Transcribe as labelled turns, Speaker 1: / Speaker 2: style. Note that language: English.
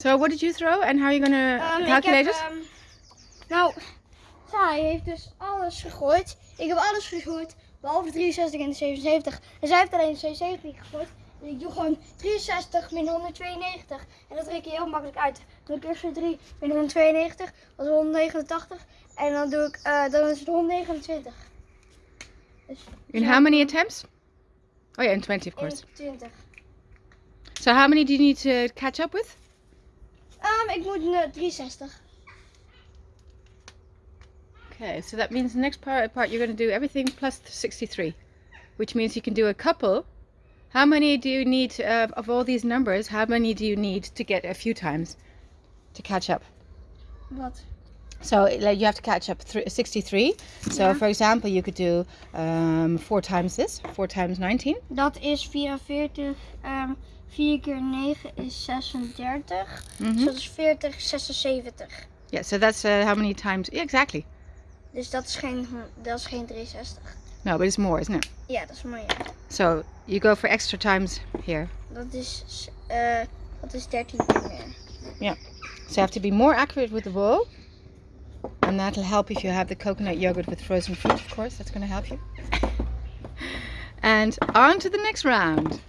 Speaker 1: So what did you throw and how are you gonna
Speaker 2: Ehm,
Speaker 1: calculate it?
Speaker 2: ehm, nou, zij heeft dus alles gegooid. Ik heb alles gegooid, behalve de 63 en de 77. En zij heeft alleen de 77 gegooid. Dus ik doe gewoon 63 min 192. En dat reken je heel makkelijk uit. Dan doe ik eerst weer 3 min 192, dat is 189. En dan doe ik, eh, dan is het 129. Dus
Speaker 1: In how many attempts? Oh yeah, in 20 of course.
Speaker 2: 21.
Speaker 1: So how many do you need to catch up with?
Speaker 2: Ehm, ik moet eh, 63.
Speaker 1: Okay, so that means the next part, part you're going to do everything plus 63, which means you can do a couple. How many do you need uh, of all these numbers? How many do you need to get a few times to catch up?
Speaker 2: Wat?
Speaker 1: So like, you have to catch up thr 63. So
Speaker 2: Yeah.
Speaker 1: for example, you could do um, four times this, four times 19.
Speaker 2: Dat is 44. ehm 4 keer 9 is 36.
Speaker 1: Mhm.
Speaker 2: Dus dat is 40, 76.
Speaker 1: Yeah, so that's uh, how many times? Yeah, exactly.
Speaker 2: Dus dat is geen, dat is geen 63.
Speaker 1: No, but it's more, isn't it?
Speaker 2: Dat is mooi. Ja.
Speaker 1: So you go for extra times here.
Speaker 2: Dat is, eh dat is 13 keer meer.
Speaker 1: So you have to be more accurate with the ball. And that'll help if you have the coconut yogurt with frozen fruit, of course. That's going to help you. And on to the next round.